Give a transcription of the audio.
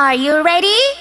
Are you ready?